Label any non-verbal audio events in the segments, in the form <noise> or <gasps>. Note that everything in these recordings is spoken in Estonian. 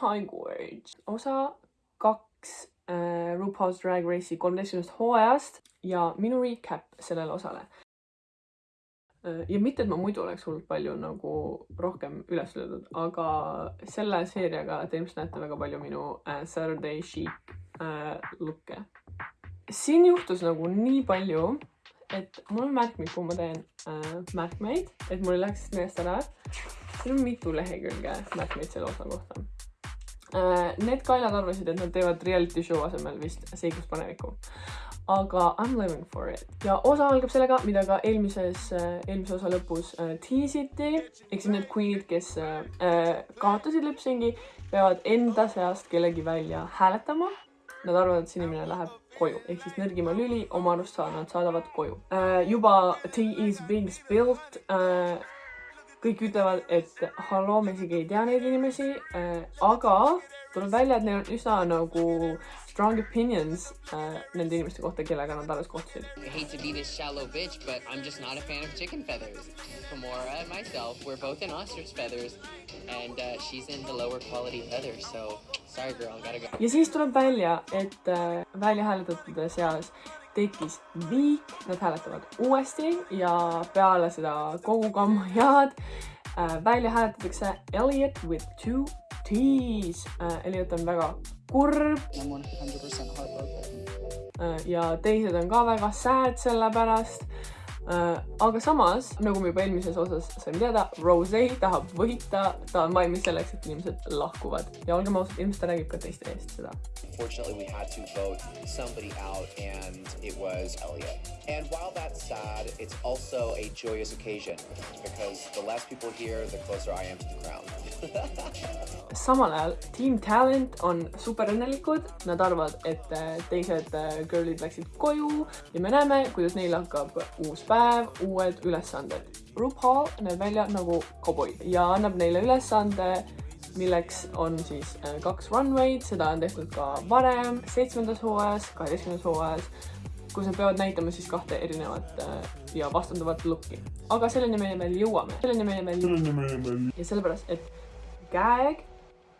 Gorge, osa kaks äh, RuPaul's Drag Race'i kolmeteistkümnest hooajast ja minu recap sellele osale. Äh, ja mitte, et ma muidu oleks hullult palju nagu rohkem üles löödud, aga selle seeriaga te ilmselt näete väga palju minu äh, Saturday chic äh, look'e. siin juhtus nagu nii palju, et mul on märkmik, kuhu ma teen äh, märkmeid, et mul ei läheks meelest ära. siin on mitu lehekülge märkmeid selle osa kohta. Need kaelad arvasid, et nad teevad reality show asemel vist seiklust panevikku aga I m living for it ja osa algab sellega, mida ka eelmises, eelmise osa lõpus äh, tiisiti, ehk siis need queen'id, kes äh, kaotasid lipsingi, peavad enda seast kellegi välja hääletama. Nad arvavad, et see inimene läheb koju, ehk siis nõrgima lüli oma arust saavad, nad saadavad koju äh,. juba tea is being spilt äh, kõik ütlevad, et halloo, me isegi ei tea neid inimesi äh,, aga tuleb välja, et neil on üsna nagu strong opinions uh, nende inimeste kohta, kellega nad alles kohtusid. I hate to be this shallow bitch, but I'm just not a fan of chicken feathers. Kimora and myself, we're both in ostrich feathers and uh, she's in the lower quality feathers, so sorry girl, gotta go. ja siis tuleb välja, et uh, välja hääletatute seas tekkis viik, nad hääletavad uuesti ja peale seda kogu kammajaad <laughs> uh, välja hääletatakse Elliot with two T's uh,. Elliot on väga kurb. Äh, ja teised on ka väga sad selle pärast. Äh, aga samas, nagu me juba eelmises osas saime teada, Rose tahab võita, ta on valmis selleks, et inimesed lahkuvad ja olgem ausad, ilmselt ta räägib ka teiste eest seda. Fortunately, we had to vote somebody out, and it was Elliot. And while that's sad, it's also a joyous occasion because the less people here, the closer I am to the crown. <laughs> samal ajal Team Talent on super õnnelikud, nad arvavad, et äh, teised äh, girl'id läksid koju ja me näeme, kuidas neil hakkab uus päev, uued ülesanded. RuPaul näeb välja nagu koboi ja annab neile ülesande, milleks on siis äh, kaks runway'd, seda on tehtud ka varem, seitsmendas hooajas, kaheteistkümnendas hooajas, kus nad peavad näitama siis kahte erinevat ja vastanduvat look'i. aga selleni me veel jõuame, selleni me veel jõuame. ja sellepärast, et Gag,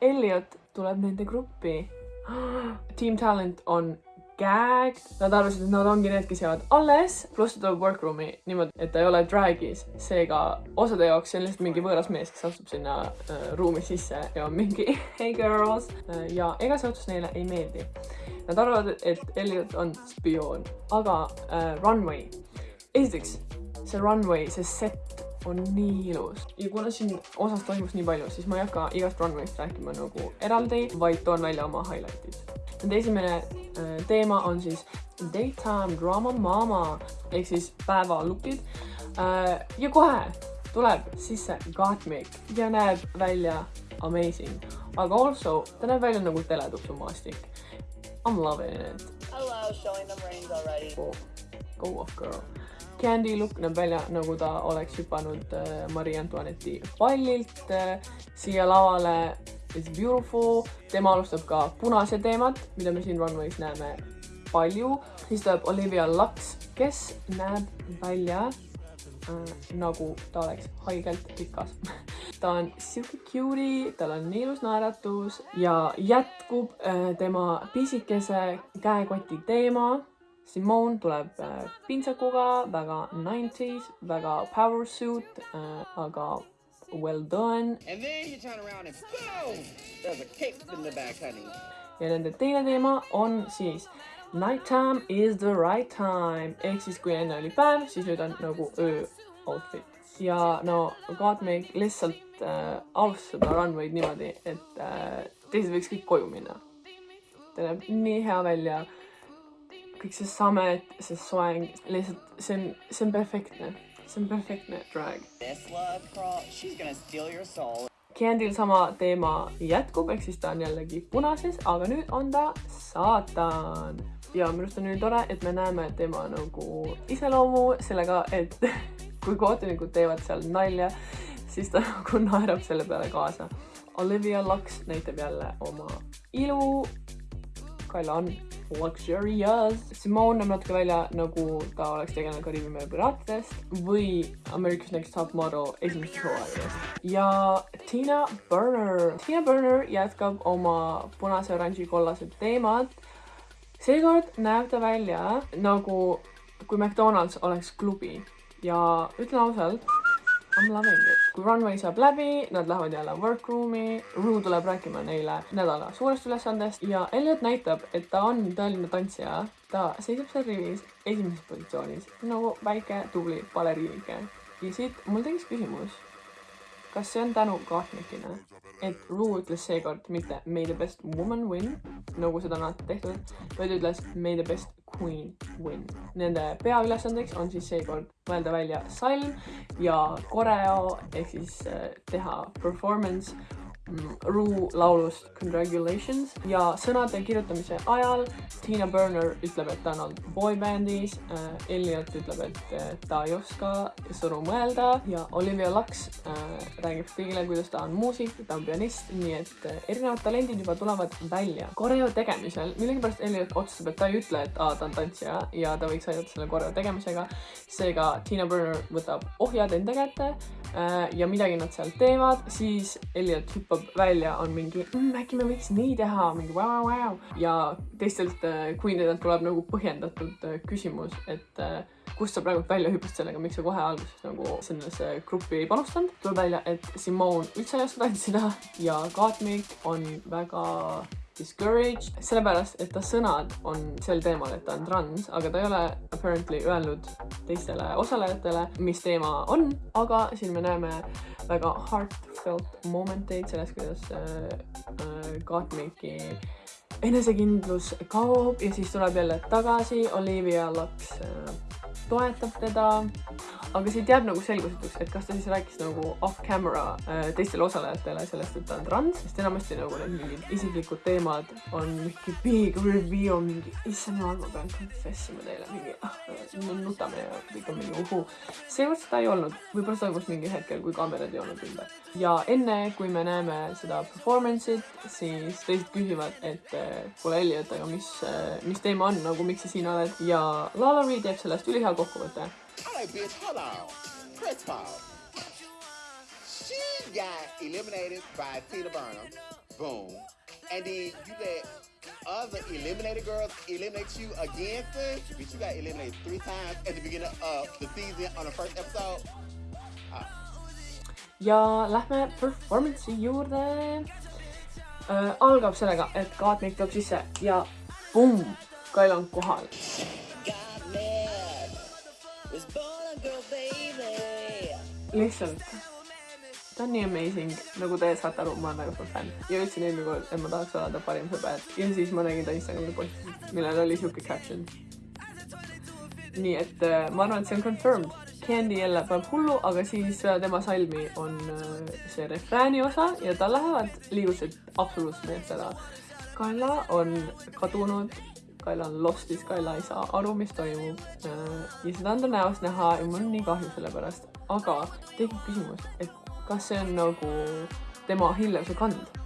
Elliot tuleb nende gruppi. <gasps> Team Talent on Gag, nad arvasid, et nad ongi need, kes jäävad alles, pluss ta tuleb workroom'i niimoodi, et ta ei ole drag'is, seega osade jaoks see on lihtsalt mingi võõras mees, kes astub sinna äh, ruumi sisse ja on mingi <laughs> hey girls. Äh, ja ega see otsus neile ei meeldi. Nad arvavad, et Elliot on spioon, aga äh, Runway, esiteks see runway, see set on nii ilus. Ja kuna siin osas toimus nii palju, siis ma ei hakka igast runway'st rääkima nagu eraldi, vaid toon välja oma highlight'id. Nende esimene äh, teema on siis Daytime Drama Mama ehk siis päeva look'id äh,. ja kohe tuleb sisse Gottmik ja näeb välja amazing, aga also ta näeb välja nagu teletupsumaastik. I m loving it. Hello, showing them reins already. Go, go off girl Candy look näeb välja nagu ta oleks hüpanud äh, Marie Antoinette'i pallilt siia lavale. It's beautiful, tema alustab ka punase teemat, mida me siin runway's näeme palju. siis tuleb Olivia Lux, kes näeb välja äh, nagu ta oleks haigelt rikas. <laughs> Ta on sihuke cutie, tal on nii ilus naeratus ja jätkub äh, tema pisikese käekoti teema. Simone tuleb äh, pintsakuga, väga 90s, väga power suit äh,, aga well done. And then you turn around and boom! There's a cape in the back, honey. ja nende teine teema on siis Nighttime is the right time ehk siis kui enne oli päev, siis nüüd on nagu öö outfit. ja no Godmake lihtsalt äh, alustas seda runway'd niimoodi, et äh, teised võiks kõik koju minna. ta näeb nii hea välja kõik see samet, see soeng, lihtsalt see on, see on perfektne, see on perfektne drag. Candy'l sama teema jätkub, ehk siis ta on jällegi punases, aga nüüd on ta saatan. ja minu arust on nii tore, et me näeme tema nagu iseloomu sellega, et <laughs> kui kohtunikud teevad seal nalja, siis ta <laughs> nagu naerab selle peale kaasa. Olivia Lux näitab jälle oma ilu. Kaila on luxurious. Simone näeb natuke välja nagu ta oleks tegelenud Kariibi mere piraatidest või America's Next Top Model esimesest hooaegadest. ja Tina Burner. Tina Burner jätkab oma punase, oranži, kollase teemat. seekord näeb ta välja nagu kui McDonalds oleks klubi ja ütlen ausalt I m loving it. kui Runway saab läbi, nad lähevad jälle workroom'i, Rue tuleb rääkima neile nädala suurest ülesandest ja Elliot näitab, et ta on tõeline tantsija. ta seisab seal rivis esimeses positsioonis nagu väike tubli baleriinike. ja siit mul tekkis küsimus, kas see on tänu Gottmikile, et Rue ütles seekord mitte may the best woman win, nagu seda on alati tehtud, vaid ütles may the best queen win. Nende peaülesandeks on siis seekord mõelda välja salm ja koreo ehk siis äh, teha performance Rue laulust Congratulations ja sõnade kirjutamise ajal Tina Burner ütleb, et ta on olnud boybändis äh,, Elliot ütleb, et äh, ta ei oska sõnu mõelda ja Olivia Lux äh, räägib kõigile, kuidas ta on muusik, ta on pianist, nii et erinevad talendid juba tulevad välja. koreo tegemisel millegipärast Elliot otsustab, et ta ei ütle, et aa, ta on tantsija ja ta võiks aidata selle koreo tegemisega. seega Tina Burner võtab ohjad enda kätte ja midagi nad seal teevad, siis Elliot hüppab välja, on mingi mmm, äkki me võiks nii teha, mingi vau, vau, ja teistelt äh, queenidelt tuleb nagu põhjendatud äh, küsimus, et äh, kust sa praegu välja hüppasid sellega, miks sa kohe alguses nagu sellesse gruppi ei panustanud. tuleb välja, et Simone üldse ei oska tantsida ja Katmik on väga discouraged, sellepärast et ta sõnad on sel teemal, et ta on trans, aga ta ei ole apparently öelnud teistele osalejatele, mis teema on, aga siin me näeme väga heartfelt momenteid sellest, kuidas äh, äh, Gottmiki enesekindlus kaob ja siis tuleb jälle tagasi, Olivia Lux äh, toetab teda, aga siit jääb nagu selgusetuks, et kas ta siis rääkis nagu off camera äh, teistele osalejatele sellest, et ta on trans, sest enamasti nagu need mingid isiklikud teemad on mingi big reveal, mingi issand jumal, ma pean confess ima teile, mingi ah, me nutame ja kõik on mingi uhuu. seekord seda ei olnud, võib-olla toimus mingil hetkel, kui kaamerad ei olnud ümber. ja enne, kui me näeme seda performance'it, siis teised küsivad, et äh, kuule Elliot, aga mis, mis teema on nagu, miks sa siin oled ja Lala Ree teeb sellest ülihea kokkuvõte. Alright, bitch, hold on. Of all, she got eliminated by Tina Burnham. Boom. And then you let other eliminated girls eliminate you again, sis. Bitch, you got eliminated three times at the beginning of the season on the first episode. Ah. ja lähme performance'i juurde äh,. algab sellega, et Katmik tuleb sisse ja pumm, Kail on kohal. Lihtsalt, ta on nii amazing, nagu te saate aru, ma olen väga suur fänn. ja ütlesin eelmine kord, et ma tahaks olla ta parim sõber ja siis ma nägin ta Instagrami postitust, millel oli siuke caption. nii et äh, ma arvan, et see on confirmed. Candy jälle paneb hullu, aga siis peale tema salmi on äh, see refrääni osa ja tal lähevad liigused absoluutselt meelest ära. Kaila on kadunud, Kaila on lost'is, Kaila ei saa aru, mis toimub. ja seda on ta näost näha ja mul on nii kahju selle pärast, aga tekib küsimus, et kas see on nagu tema hiljem kand,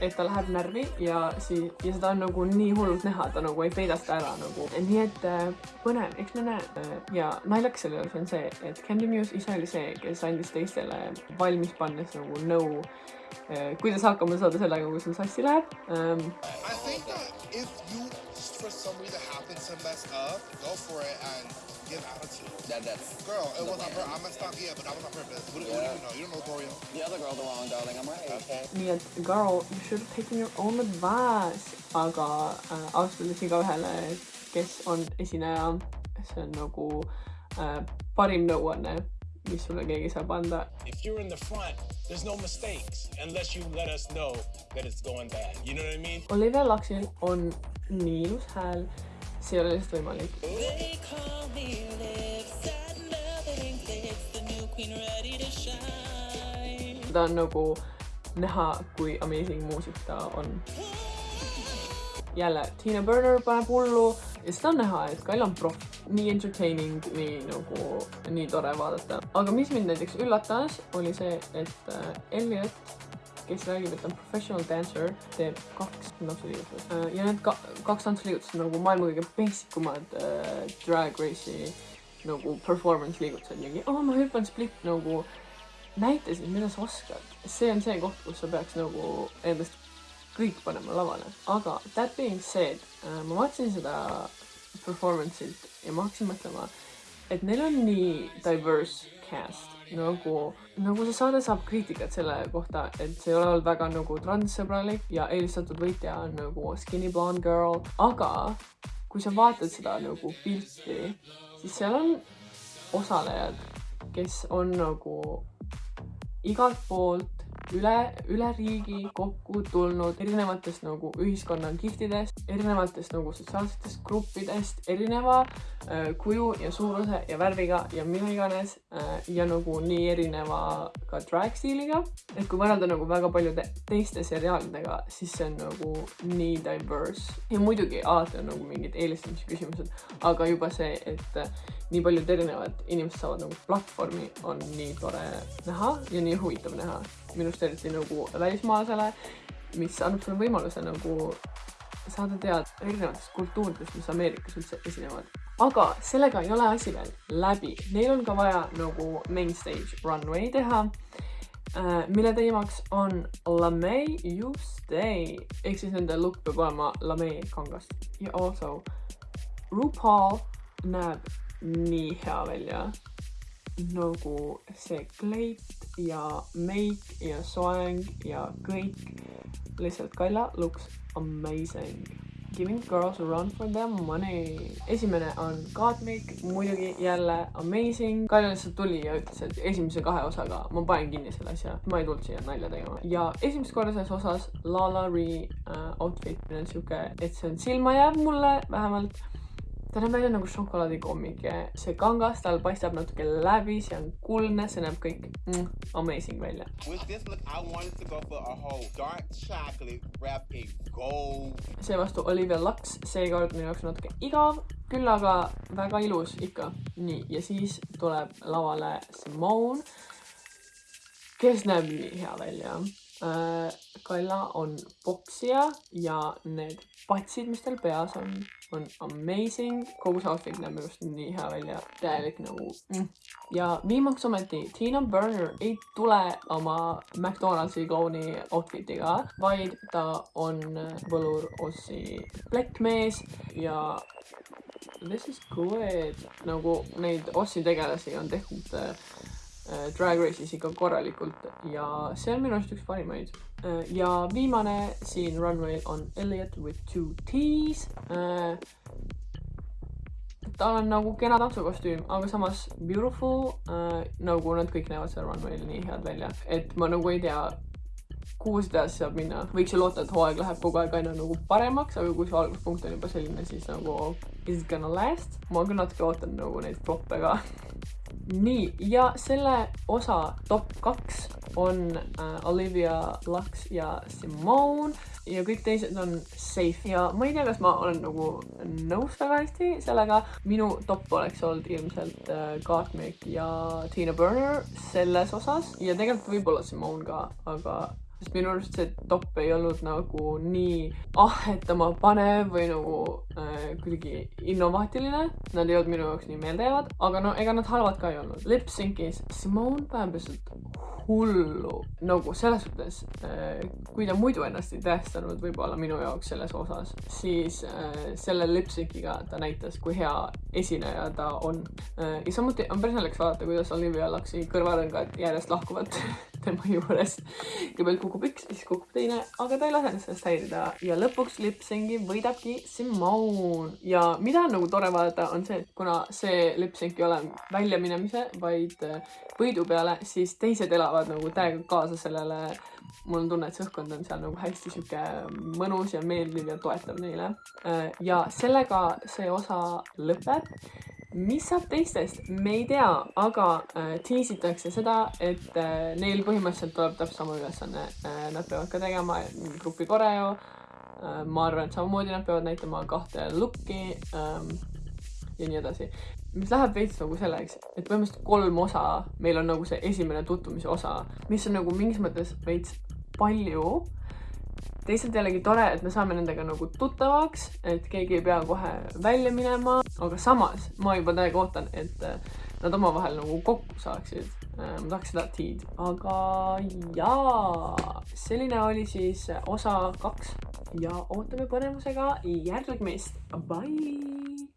et ta läheb närvi ja siis, ja seda on nagu nii hullult näha, ta nagu ei peida seda ära nagu. nii et äh, põnev, eks me näe. ja naljakas selle juures on see, et Candy Muse ise oli see, kes andis teistele valmis pannes nagu nõu, kuidas hakkama saada sellega, kui sul sassi läheb um, I think that if you for some reason happen to mess up, go for it and give attitude. That, that's Girl, it the wasn't her. plan. I messed up, yeah, but that was on purpose. What, what do you know? You don't know Gloria. The other girl, the wrong darling. I'm right. Okay. nii et girl, you should have taken your own advice. aga äh, ausalt öeldes igaühele, kes on esineja, uh, see on nagu äh, parim nõuanne, mis sulle keegi saab anda. If you're in the front, there's no mistakes unless you let us know that it's going bad. You know what I mean? Olivia Luxil on nii ilus hääl, see ei ole lihtsalt võimalik. Ta on nagu näha, kui amazing muusik ta on. jälle, Tina Burner paneb hullu ja seda on näha, et Kail on proff, nii entertaining, nii nagu, nii tore vaadata. aga mis mind näiteks üllatas, oli see, et äh, Elliot kes räägib, et ta on professional dancer, teeb kaks tantsuliigutust. Äh, ja need ka kaks tantsuliigutust on nagu maailma kõige basic umad äh, drag race'i nagu performance liigutused, mingi oh ma hüppan split nagu näita siis, mida sa oskad. see on see koht, kus sa peaks nagu endast kõik panema lavale, aga that being said äh,, ma vaatasin seda performance'it ja ma hakkasin mõtlema, et neil on nii diverse cast nagu, nagu see saade saab kriitikat selle kohta, et see ei ole olnud väga nagu transsõbralik ja eelistatud võitja on nagu skinny blonde girl, aga kui sa vaatad seda nagu pilti, siis seal on osalejad, kes on nagu igalt poolt üle, üle riigi kokku tulnud erinevatest nagu ühiskonna kihtidest, erinevatest nagu sotsiaalsetest gruppidest, erineva äh, kuju ja suuruse ja värviga ja mida iganes äh, ja nagu nii erineva ka drag stiiliga. et kui võrrelda nagu väga paljude teiste seriaalidega, siis see on nagu nii diverse ja muidugi alati on nagu mingid eelistamise küsimused, aga juba see, et äh, nii paljud erinevad inimesed saavad nagu platvormi, on nii tore näha ja nii huvitav näha. minust eriti nagu välismaalasele, mis annab sulle võimaluse nagu saada teada erinevatest kultuuridest, mis Ameerikas üldse esinevad. aga sellega ei ole asi veel läbi, neil on ka vaja nagu main stage runway teha äh, mille teemaks on Lame You Stay. Ehk siis nende look peab olema Lame kangast. Ja also RuPaul näeb nii hea välja. Nagu see kleit ja meik ja soeng ja kõik lihtsalt Kaila looks amazing. Giving girls a run for their money. Esimene on Gottmik muidugi jälle amazing. Kaila lihtsalt tuli ja ütles, et esimese kahe osaga ma panen kinni selle asja. Ma ei tulnud siia nalja tegema. Ja esimest korda selles osas Lala Ree äh, outfit on siuke, et see on silma jääv mulle vähemalt ta näeb välja nagu šokolaadikommik ja see kangas tal paistab natuke läbi, see on kuldne, see näeb kõik mm, amazing välja. Seevastu Olivia Lux seekord minu jaoks natuke igav, küll aga väga ilus ikka. nii, ja siis tuleb lavale Simone, kes näeb nii hea välja. Kaila on poksija ja need patsid, mis tal peas on, on amazing. kogu see outfit näeb minu arust nii hea välja, täielik nagu mm.. ja viimaks ometi Tina Burner ei tule oma McDonaldsi klouni outfit'iga, vaid ta on võlur Ossi plekkmees ja this is good. nagu neid Ossi tegelasi on tehtud äh, äh, Drag Race'is ikka korralikult ja see on minu arust üks parimaid. ja viimane siin runway'l on Elliot with two T's. tal on nagu kena tantsukostüüm, aga samas beautiful äh,, nagu nad kõik näevad seal runway'l nii head välja, et ma nagu ei tea, kuhu seda edasi saab minna, võiks ju loota, et hooaeg läheb kogu aeg aina nagu paremaks, aga kui su alguspunkt on juba selline, siis nagu is it gonna last? ma küll natuke ootan nagu neid floppe ka. <laughs> nii, ja selle osa top kaks on äh, Olivia Lux ja Simone ja kõik teised on safe ja ma ei tea, kas ma olen nagu nõus väga hästi sellega. minu top oleks olnud ilmselt äh, Gottmik ja Tina Burner selles osas ja tegelikult võib-olla Simone ka, aga sest minu arust see top ei olnud nagu nii ahhetama panev või nagu äh, kuidagi innovaatiline. Nad ei olnud minu jaoks nii meeldejäävad, aga no ega nad halvad ka ei olnud. Lip-Sync'is Simone paneb lihtsalt hullu nagu selles suhtes äh,, kui ta muidu ennast ei tõestanud võib-olla minu jaoks selles osas, siis äh, selle lip-sync'iga ta näitas, kui hea esineja ta on äh,. ja samuti on päris naljakas vaadata, kuidas Olivia Luxi kõrvarõngad järjest lahkuvad <laughs> tema <laughs> juures. kõigepealt kukub üks, siis kukub teine, aga ta ei lase ennast sellest häirida ja lõpuks lip-sync'i võidabki Simone ja mida on nagu tore vaadata, on see, et kuna see lip-sync ei ole väljaminemise, vaid äh, võidu peale, siis teised elavad nagu täiega kaasa sellele. mul on tunne, et see õhkkond on seal nagu hästi sihuke mõnus ja meeldiv ja toetav neile. ja sellega see osa lõpeb mis saab teistest, me ei tea, aga äh, tiisitakse seda, et äh, neil põhimõtteliselt tuleb täpselt sama ülesanne äh,, nad peavad ka tegema grupi koreo äh,. ma arvan, et samamoodi nad peavad näitama kahte lukki ähm, ja nii edasi. mis läheb veits nagu selleks, et põhimõtteliselt kolm osa, meil on nagu see esimene tutvumise osa, mis on nagu mingis mõttes veits palju. Teisalt jällegi tore, et me saame nendega nagu tuttavaks, et keegi ei pea kohe välja minema, aga samas ma juba täiega ootan, et äh, nad omavahel nagu kokku saaksid. ma tahaks seda tiid, aga jaa, selline oli siis osa kaks ja ootame põnevusega järgmist. Bye.